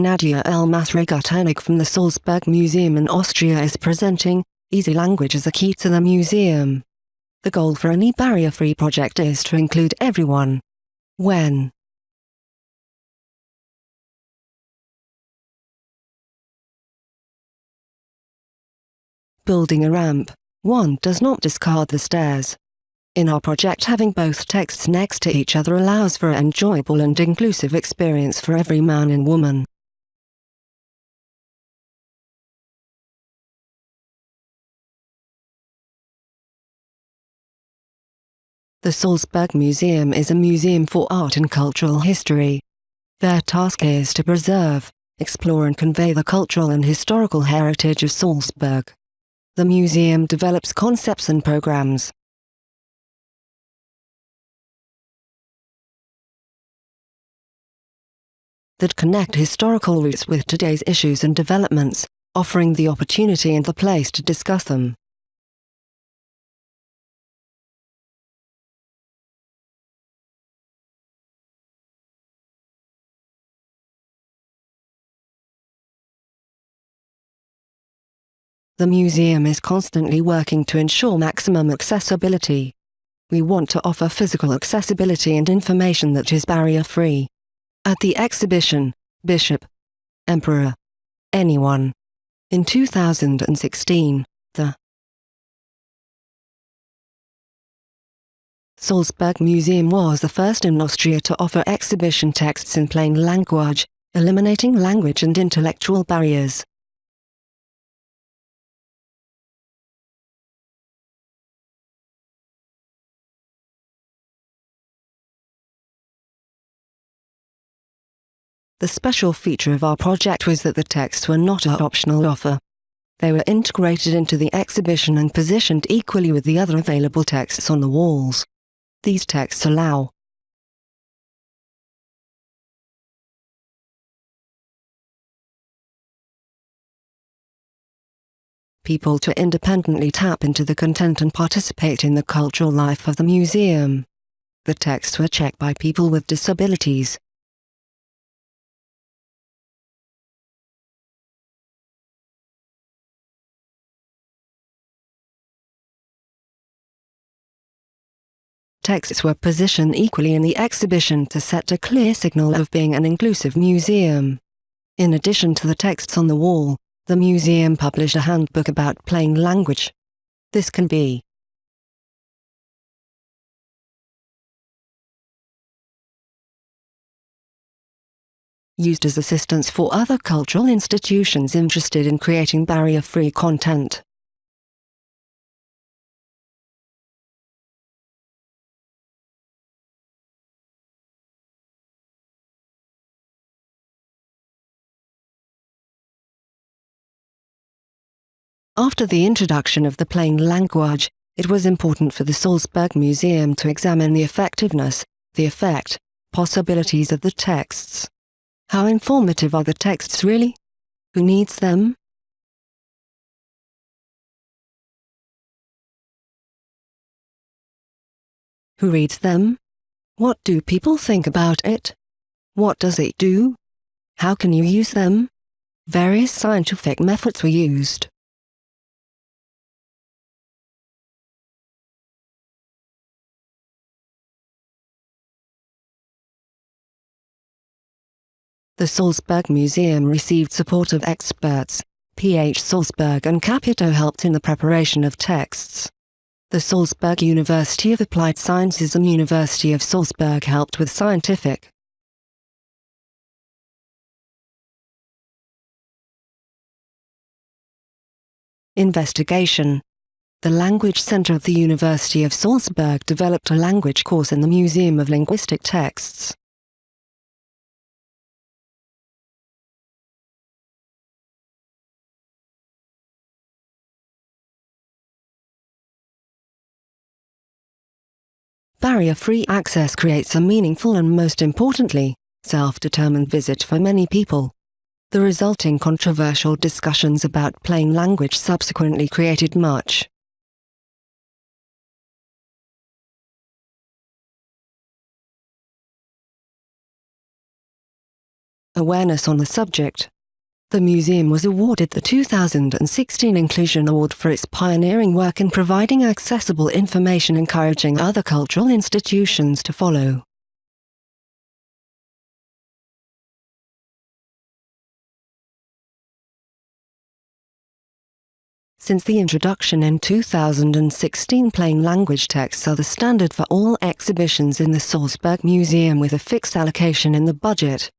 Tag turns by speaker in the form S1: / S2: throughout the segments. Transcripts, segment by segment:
S1: Nadia Elmas-Regutenig from the Salzburg Museum in Austria is presenting Easy Language as a Key to the Museum. The goal for any barrier-free project is to include everyone. When Building a ramp, one does not discard the stairs. In our project having both texts next to each other allows for an enjoyable and inclusive experience for every man and woman. The Salzburg Museum is a museum for art and cultural history. Their task is to preserve, explore and convey the cultural and historical heritage of Salzburg. The museum develops concepts and programs. that connect historical roots with today's issues and developments, offering the opportunity and the place to discuss them. The museum is constantly working to ensure maximum accessibility. We want to offer physical accessibility and information that is barrier-free. At the exhibition, Bishop, Emperor, Anyone. In 2016, the Salzburg Museum was the first in Austria to offer exhibition texts in plain language, eliminating language and intellectual barriers. The special feature of our project was that the texts were not an optional offer. They were integrated into the exhibition and positioned equally with the other available texts on the walls. These texts allow people to independently tap into the content and participate in the cultural life of the museum. The texts were checked by people with disabilities, texts were positioned equally in the exhibition to set a clear signal of being an inclusive museum. In addition to the texts on the wall, the museum published a handbook about plain language. This can be used as assistance for other cultural institutions interested in creating barrier-free content. After the introduction of the plain language, it was important for the Salzburg Museum to examine the effectiveness, the effect, possibilities of the texts. How informative are the texts really? Who needs them? Who reads them? What do people think about it? What does it do? How can you use them? Various scientific methods were used. The Salzburg Museum received support of experts. PH Salzburg and Capito helped in the preparation of texts. The Salzburg University of Applied Sciences and University of Salzburg helped with scientific, investigation. The Language Center of the University of Salzburg developed a language course in the Museum of Linguistic Texts. Barrier-free access creates a meaningful and most importantly, self-determined visit for many people. The resulting controversial discussions about plain language subsequently created much awareness on the subject. The museum was awarded the 2016 Inclusion Award for its pioneering work in providing accessible information encouraging other cultural institutions to follow. Since the introduction in 2016 plain language texts are the standard for all exhibitions in the Salzburg Museum with a fixed allocation in the budget.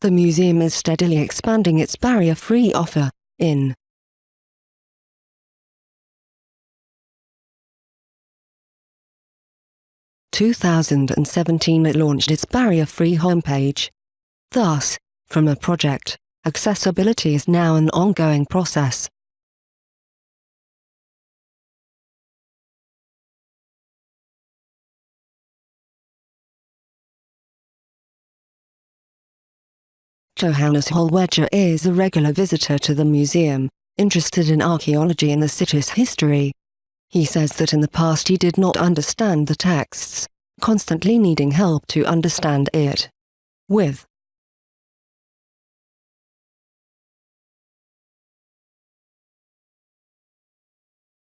S1: The museum is steadily expanding its barrier-free offer, in 2017 it launched its barrier-free homepage. Thus, from a project, accessibility is now an ongoing process. Johannes Hollweger is a regular visitor to the museum, interested in archaeology and the city's history. He says that in the past he did not understand the texts, constantly needing help to understand it. With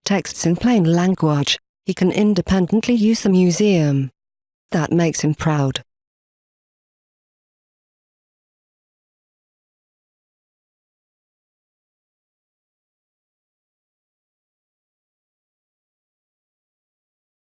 S1: texts in plain language, he can independently use the museum. That makes him proud.